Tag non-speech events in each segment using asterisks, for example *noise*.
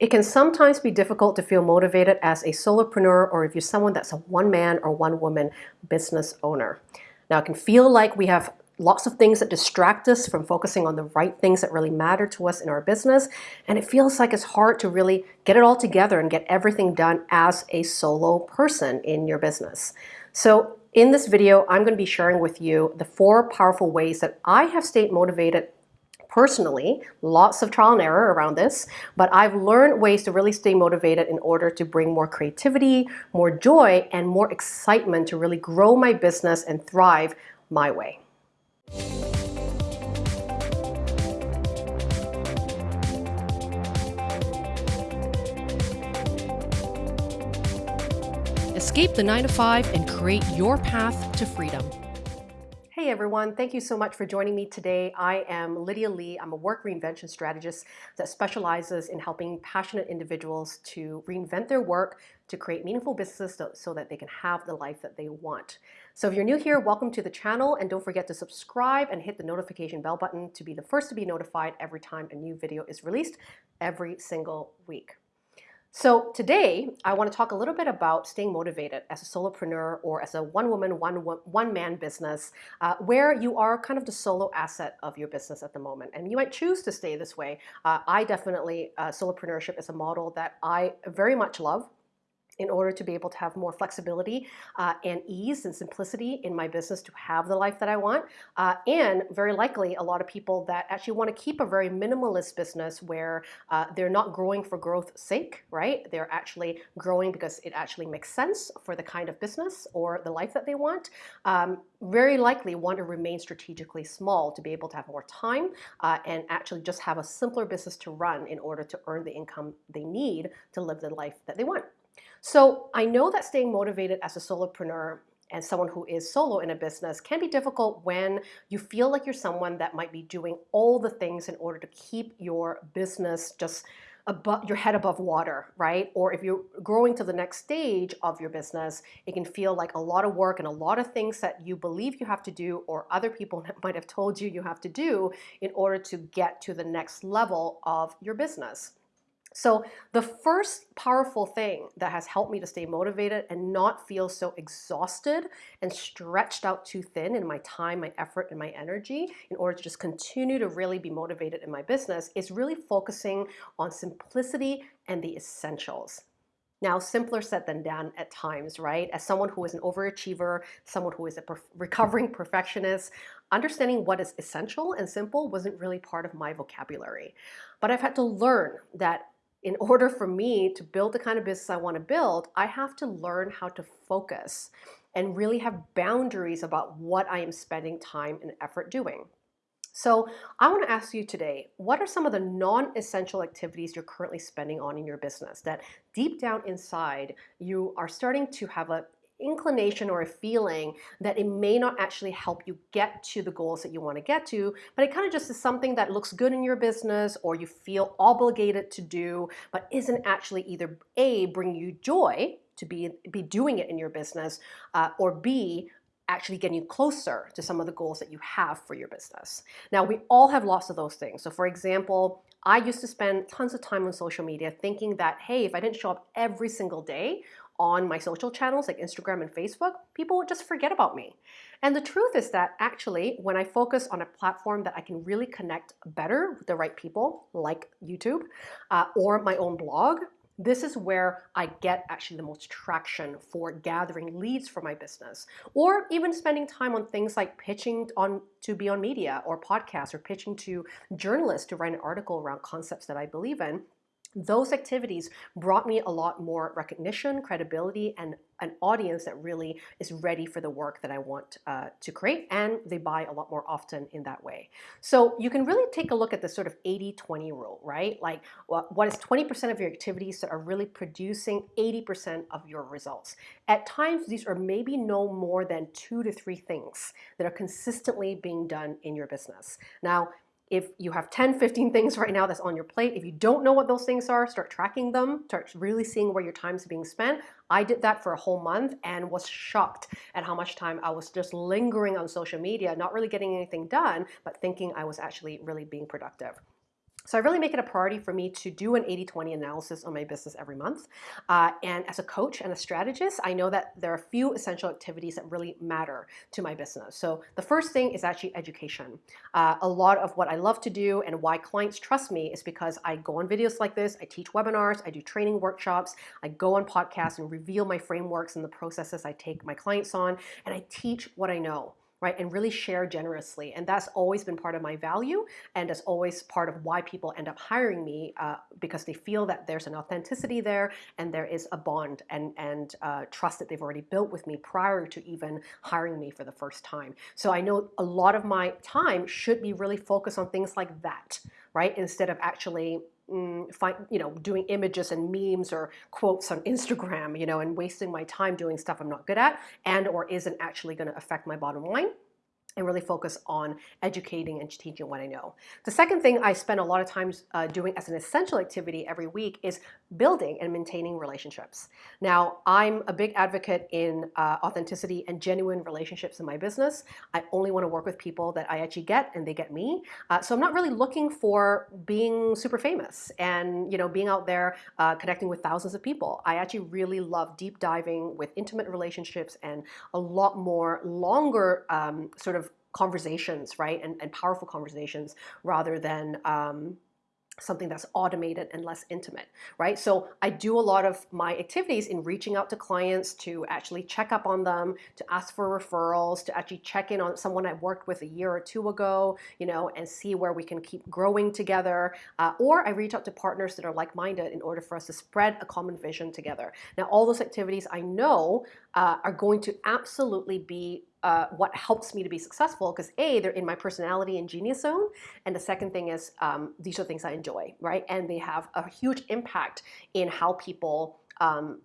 It can sometimes be difficult to feel motivated as a solopreneur or if you're someone that's a one man or one woman business owner. Now, it can feel like we have lots of things that distract us from focusing on the right things that really matter to us in our business. And it feels like it's hard to really get it all together and get everything done as a solo person in your business. So in this video, I'm going to be sharing with you the four powerful ways that I have stayed motivated personally, lots of trial and error around this, but I've learned ways to really stay motivated in order to bring more creativity, more joy, and more excitement to really grow my business and thrive my way. Escape the 9 to 5 and create your path to freedom. Everyone, thank you so much for joining me today. I am Lydia Lee. I'm a work reinvention strategist that specializes in helping passionate individuals to reinvent their work to create meaningful businesses so, so, that they can have the life that they want. So if you're new here, welcome to the channel and don't forget to subscribe and hit the notification bell button to be the first to be notified every time a new video is released every single week. So today, I want to talk a little bit about staying motivated as a solopreneur or as a one-woman, one-man business, uh, where you are kind of the solo asset of your business at the moment. And you might choose to stay this way. Uh, I definitely, uh, solopreneurship is a model that I very much love in order to be able to have more flexibility uh, and ease and simplicity in my business to have the life that I want. Uh, and very likely a lot of people that actually want to keep a very minimalist business where uh, they're not growing for growth's sake, right? They're actually growing because it actually makes sense for the kind of business or the life that they want. Um, very likely want to remain strategically small to be able to have more time uh, and actually just have a simpler business to run in order to earn the income they need to live the life that they want. So I know that staying motivated as a solopreneur and someone who is solo in a business can be difficult when you feel like you're someone that might be doing all the things in order to keep your business just above your head above water, right? Or if you're growing to the next stage of your business, it can feel like a lot of work and a lot of things that you believe you have to do or other people *laughs* might have told you you have to do in order to get to the next level of your business. So the first powerful thing that has helped me to stay motivated and not feel so exhausted and stretched out too thin in my time, my effort, and my energy in order to just continue to really be motivated in my business is really focusing on simplicity and the essentials. Now, simpler said than done at times, right? As someone who is an overachiever, someone who is a perf recovering perfectionist, understanding what is essential and simple wasn't really part of my vocabulary. But I've had to learn that in order for me to build the kind of business I want to build, I have to learn how to focus and really have boundaries about what I am spending time and effort doing. So I want to ask you today, what are some of the non-essential activities you're currently spending on in your business that deep down inside you are starting to have a inclination or a feeling that it may not actually help you get to the goals that you want to get to, but it kind of just is something that looks good in your business or you feel obligated to do, but isn't actually either A, bring you joy to be, be doing it in your business, uh, or B, actually getting you closer to some of the goals that you have for your business. Now, we all have lots of those things. So for example, I used to spend tons of time on social media thinking that, hey, if I didn't show up every single day on my social channels like Instagram and Facebook, people would just forget about me. And the truth is that actually, when I focus on a platform that I can really connect better with the right people, like YouTube, uh, or my own blog, this is where I get actually the most traction for gathering leads for my business, or even spending time on things like pitching on to be on media or podcasts, or pitching to journalists to write an article around concepts that I believe in those activities brought me a lot more recognition, credibility, and an audience that really is ready for the work that I want uh, to create, and they buy a lot more often in that way. So you can really take a look at the sort of 80-20 rule, right? Like what is 20% of your activities that are really producing 80% of your results. At times, these are maybe no more than two to three things that are consistently being done in your business. Now, if you have 10, 15 things right now that's on your plate, if you don't know what those things are, start tracking them, start really seeing where your time is being spent. I did that for a whole month and was shocked at how much time I was just lingering on social media, not really getting anything done, but thinking I was actually really being productive. So I really make it a priority for me to do an 80-20 analysis on my business every month. Uh, and as a coach and a strategist, I know that there are a few essential activities that really matter to my business. So the first thing is actually education. Uh, a lot of what I love to do and why clients trust me is because I go on videos like this, I teach webinars, I do training workshops, I go on podcasts and reveal my frameworks and the processes I take my clients on, and I teach what I know right? And really share generously. And that's always been part of my value. And that's always part of why people end up hiring me uh, because they feel that there's an authenticity there and there is a bond and, and uh, trust that they've already built with me prior to even hiring me for the first time. So I know a lot of my time should be really focused on things like that, right? Instead of actually mm, find, you know, doing images and memes or quotes on Instagram, you know, and wasting my time doing stuff I'm not good at and or isn't actually going to affect my bottom line and really focus on educating and teaching what I know. The second thing I spend a lot of times uh, doing as an essential activity every week is building and maintaining relationships. Now, I'm a big advocate in uh, authenticity and genuine relationships in my business. I only want to work with people that I actually get and they get me. Uh, so I'm not really looking for being super famous and you know being out there uh, connecting with thousands of people. I actually really love deep diving with intimate relationships and a lot more longer um, sort of conversations, right? And, and powerful conversations rather than um, something that's automated and less intimate, right? So I do a lot of my activities in reaching out to clients to actually check up on them, to ask for referrals, to actually check in on someone I worked with a year or two ago, you know, and see where we can keep growing together. Uh, or I reach out to partners that are like-minded in order for us to spread a common vision together. Now, all those activities I know uh, are going to absolutely be uh, what helps me to be successful because a they're in my personality and genius zone and the second thing is um, these are things i enjoy right and they have a huge impact in how people um,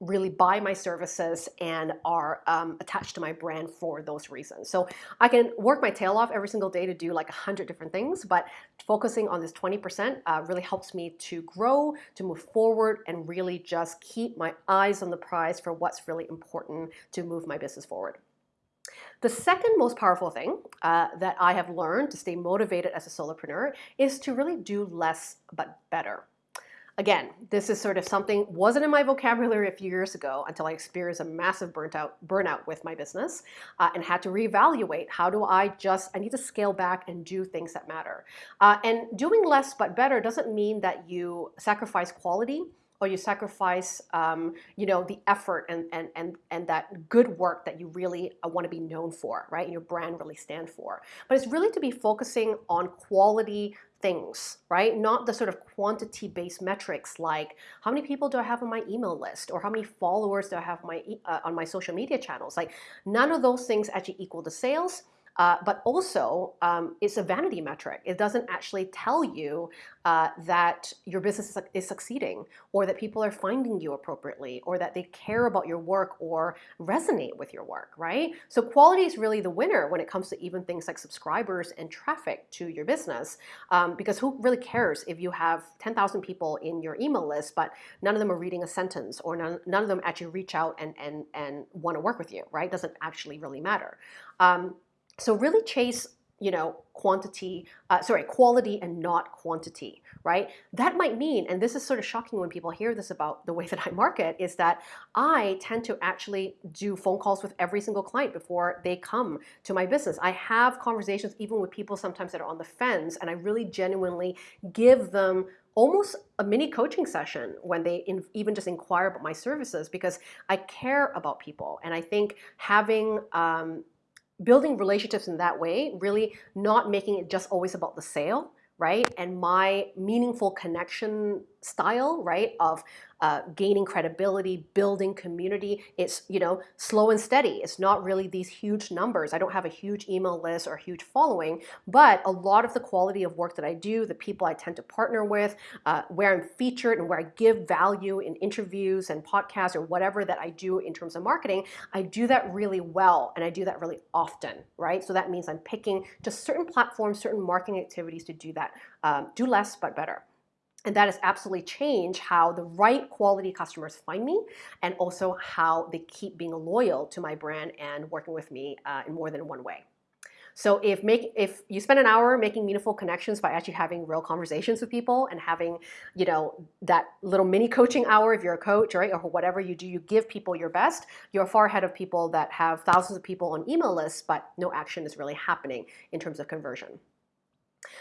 really buy my services and are um, attached to my brand for those reasons. So I can work my tail off every single day to do like a hundred different things, but focusing on this 20% uh, really helps me to grow, to move forward, and really just keep my eyes on the prize for what's really important to move my business forward. The second most powerful thing uh, that I have learned to stay motivated as a solopreneur is to really do less but better. Again, this is sort of something wasn't in my vocabulary a few years ago until I experienced a massive burnt out, burnout with my business uh, and had to reevaluate how do I just, I need to scale back and do things that matter. Uh, and doing less but better doesn't mean that you sacrifice quality or you sacrifice um, you know the effort and, and and and that good work that you really uh, want to be known for right And your brand really stand for but it's really to be focusing on quality things, right? Not the sort of quantity based metrics like how many people do I have on my email list or how many followers do I have my, uh, on my social media channels. Like none of those things actually equal the sales. Uh, but also, um, it's a vanity metric. It doesn't actually tell you uh, that your business is, succeeding or that people are finding you appropriately or that they care about your work or resonate with your work, right? So quality is really the winner when it comes to even things like subscribers and traffic to your business um, because who really cares if you have 10,000 people in your email list but none of them are reading a sentence or none, none of them actually reach out and, and, and want to work with you, right? Doesn't actually really matter. Um, so really chase you know, quantity, uh, sorry, quality and not quantity, right? That might mean, and this is sort of shocking when people hear this about the way that I market, is that I tend to actually do phone calls with every single client before they come to my business. I have conversations even with people sometimes that are on the fence, and I really genuinely give them almost a mini coaching session when they in, even just inquire about my services because I care about people. And I think having um, building relationships in that way, really not making it just always about the sale, right? And my meaningful connection style, right, of uh, gaining credibility, building community. It's, you know, slow and steady. It's not really these huge numbers. I don't have a huge email list or huge following, but a lot of the quality of work that I do, the people I tend to partner with, uh, where I'm featured and where I give value in interviews and podcasts or whatever that I do in terms of marketing, I do that really well and I do that really often, right? So that means I'm picking just certain platforms, certain marketing activities to do that. Um, do less, but better. And that has absolutely changed how the right quality customers find me and also how they keep being loyal to my brand and working with me uh, in more than one way. So if make if you spend an hour making meaningful connections by actually having real conversations with people and having, you know, that little mini coaching hour if you're a coach, right, or whatever you do, you give people your best, you're far ahead of people that have thousands of people on email lists, but no action is really happening in terms of conversion.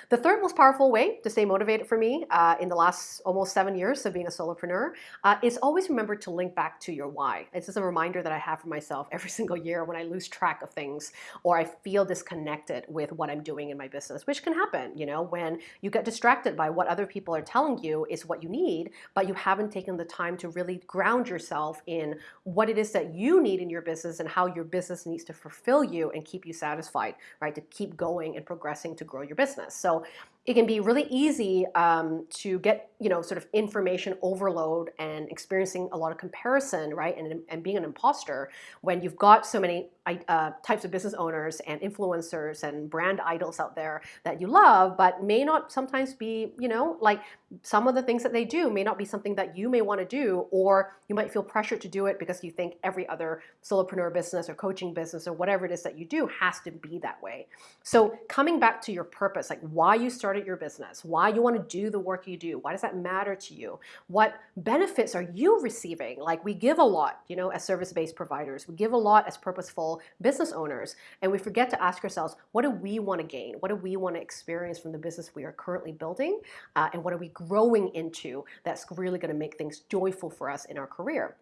The third most powerful way to stay motivated for me uh, in the last almost seven years of being a solopreneur uh, is always remember to link back to your why. It's just a reminder that I have for myself every *laughs* single year when I lose track of things or I feel disconnected with what I'm doing in my business, which can happen, you know, when you get distracted by what other people are telling you is what you need, but you haven't taken the time to really ground yourself in what it is that you need in your business and how your business needs to fulfill you and keep you satisfied, right? To keep going and progressing to grow your business. So so it can be really easy um, to get you know sort of information overload and experiencing a lot of comparison right and, and being an imposter when you've got so many uh, types of business owners and influencers and brand idols out there that you love but may not sometimes be you know like some of the things that they do may not be something that you may want to do or you might feel pressured to do it because you think every other solopreneur business or coaching business or whatever it is that you do has to be that way. So coming back to your purpose like why you started your business why you want to do the work you do why does that matter to you? What benefits are you receiving? Like we give a lot, you know, as service-based providers. We give a lot as purposeful business owners. And we forget to ask ourselves, what do we want to gain? What do we want to experience from the business we are currently building? Uh, and what are we growing into that's really going to make things joyful for us in our career?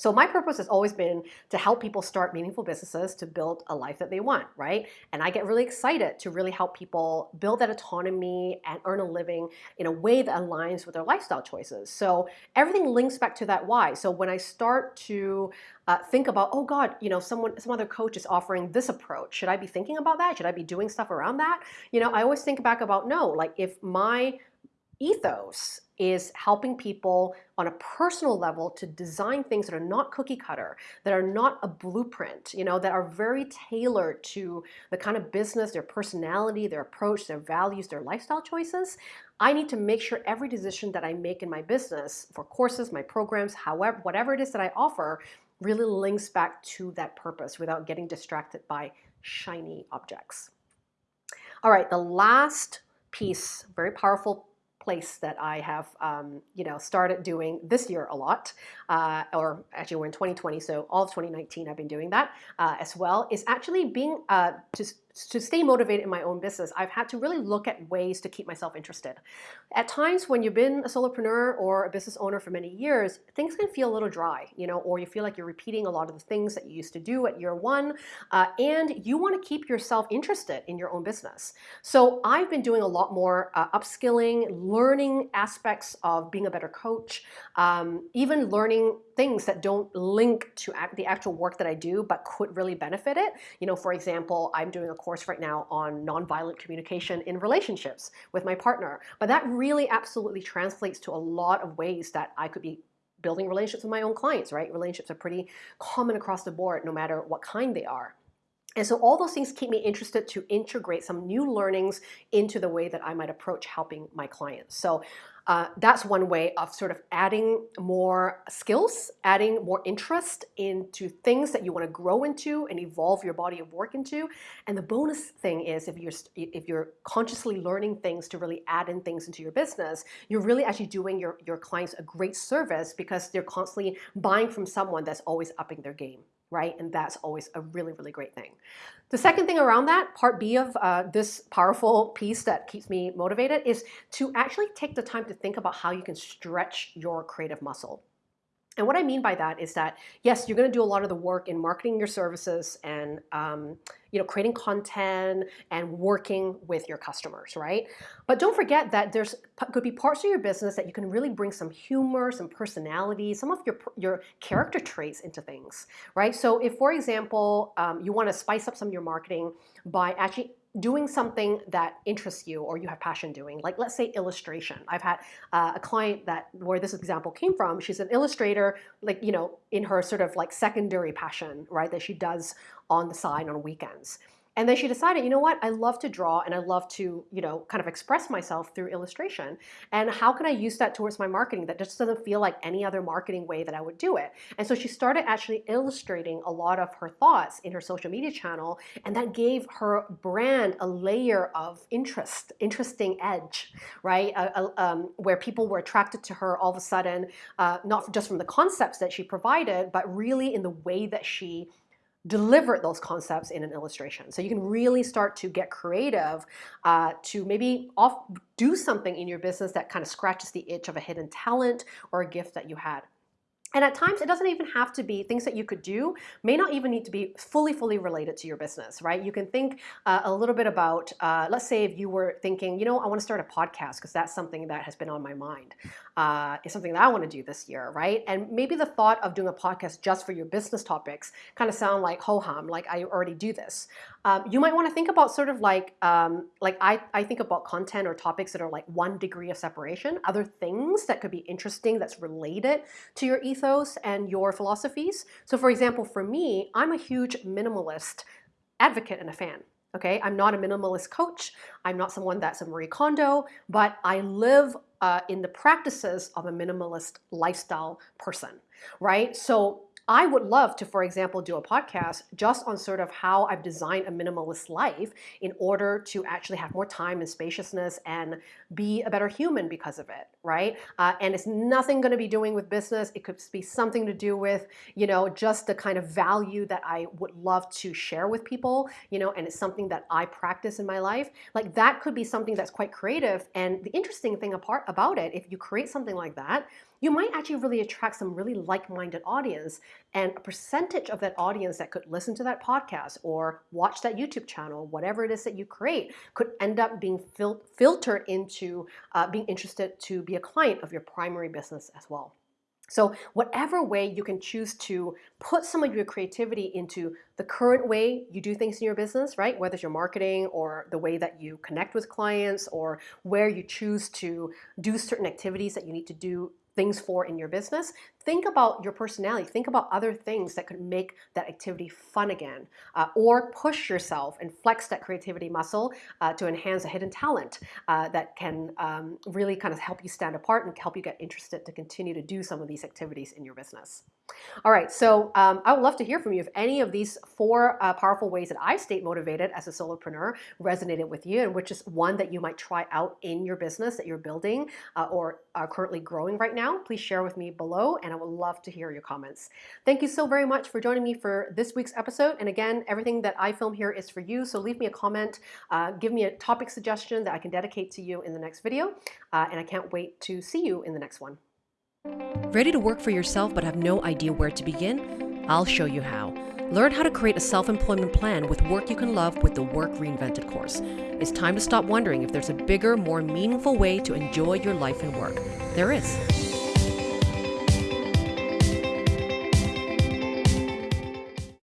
So my purpose has always been to help people start meaningful businesses to build a life that they want, right? And I get really excited to really help people build that autonomy and earn a living in a way that aligns with their lifestyle choices. So everything links back to that why. So when I start to uh, think about, oh God, you know, someone, some other coach is offering this approach. Should I be thinking about that? Should I be doing stuff around that? You know, I always think back about no, like if my ethos is helping people on a personal level to design things that are not cookie cutter, that are not a blueprint, you know, that are very tailored to the kind of business, their personality, their approach, their values, their lifestyle choices. I need to make sure every decision that I make in my business for courses, my programs, however, whatever it is that I offer, really links back to that purpose without getting distracted by shiny objects. All right, the last piece, very powerful place that I have, um, you know, started doing this year a lot, uh, or actually we're in 2020, so all of 2019 I've been doing that uh, as well, is actually being uh, just to stay motivated in my own business, I've had to really look at ways to keep myself interested. At times when you've been a solopreneur or a business owner for many years, things can feel a little dry, you know, or you feel like you're repeating a lot of the things that you used to do at year one, uh, and you want to keep yourself interested in your own business. So I've been doing a lot more uh, upskilling, learning aspects of being a better coach, um, even learning things that don't link to act, the actual work that I do, but could really benefit it. You know, for example, I'm doing a course right now on nonviolent communication in relationships with my partner. But that really absolutely translates to a lot of ways that I could be building relationships with my own clients, right? Relationships are pretty common across the board, no matter what kind they are. And so all those things keep me interested to integrate some new learnings into the way that I might approach helping my clients. So uh, that's one way of sort of adding more skills, adding more interest into things that you want to grow into and evolve your body of work into. And the bonus thing is if you're if you're consciously learning things to really add in things into your business, you're really actually doing your, your clients a great service because they're constantly buying from someone that's always upping their game right? And that's always a really, really great thing. The second thing around that, part B of uh, this powerful piece that keeps me motivated is to actually take the time to think about how you can stretch your creative muscle. And what I mean by that is that, yes, you're going to do a lot of the work in marketing your services and um, you know, creating content and working with your customers, right? But don't forget that there's could be parts of your business that you can really bring some humor, some personality, some of your, your character traits into things, right? So if, for example, um, you want to spice up some of your marketing by actually doing something that interests you or you have passion doing, like let's say illustration. I've had uh, a client that where this example came from. She's an illustrator, like you know, in her sort of like secondary passion, right, that she does on the side on weekends. And then she decided, you know what, I love to draw and I love to, you know, kind of express myself through illustration. And how can I use that towards my marketing that just doesn't feel like any other marketing way that I would do it? And so she started actually illustrating a lot of her thoughts in her social media channel, and that gave her brand a layer of interest, interesting edge, right? Uh, uh, um, where people were attracted to her all of a sudden, uh, not just from the concepts that she provided, but really in the way that she deliver those concepts in an illustration. So you can really start to get creative uh, to maybe off, do something in your business that kind of scratches the itch of a hidden talent or a gift that you had. And at times, it doesn't even have to be things that you could do, may not even need to be fully, fully related to your business, right? You can think uh, a little bit about, uh, let's say if you were thinking, you know, I want to start a podcast because that's something that has been on my mind. Uh, it's something that I want to do this year, right? And maybe the thought of doing a podcast just for your business topics kind of sound like ho-hum, like I already do this. Um, you might want to think about sort of like, um, like I, I think about content or topics that are like one degree of separation, other things that could be interesting that's related to your ethos and your philosophies. So for example, for me, I'm a huge minimalist advocate and a fan. Okay, I'm not a minimalist coach. I'm not someone that's a Marie Kondo, but I live uh, in the practices of a minimalist lifestyle person, right? So I would love to, for example, do a podcast just on sort of how I've designed a minimalist life in order to actually have more time and spaciousness and be a better human because of it, right? Uh, and it's nothing going to be doing with business. It could be something to do with, you know, just the kind of value that I would love to share with people, you know, and it's something that I practice in my life. Like that could be something that's quite creative. And the interesting thing apart about it, if you create something like that, you might actually really attract some really like-minded audience and a percentage of that audience that could listen to that podcast or watch that YouTube channel, whatever it is that you create, could end up being fil filtered into uh, being interested to be a client of your primary business as well. So whatever way you can choose to put some of your creativity into the current way you do things in your business, right? Whether it's your marketing or the way that you connect with clients or where you choose to do certain activities that you need to do things for in your business, think about your personality. Think about other things that could make that activity fun again, uh, or push yourself and flex that creativity muscle uh, to enhance a hidden talent uh, that can um, really kind of help you stand apart and help you get interested to continue to do some of these activities in your business. All right, so um, I would love to hear from you if any of these four uh, powerful ways that I stayed motivated as a solopreneur resonated with you, and which is one that you might try out in your business that you're building uh, or are currently growing right now. Please share with me below, and I would love to hear your comments. Thank you so very much for joining me for this week's episode. And again, everything that I film here is for you, so leave me a comment, uh, give me a topic suggestion that I can dedicate to you in the next video, uh, and I can't wait to see you in the next one. Ready to work for yourself but have no idea where to begin? I'll show you how. Learn how to create a self-employment plan with work you can love with the Work Reinvented course. It's time to stop wondering if there's a bigger, more meaningful way to enjoy your life and work. There is.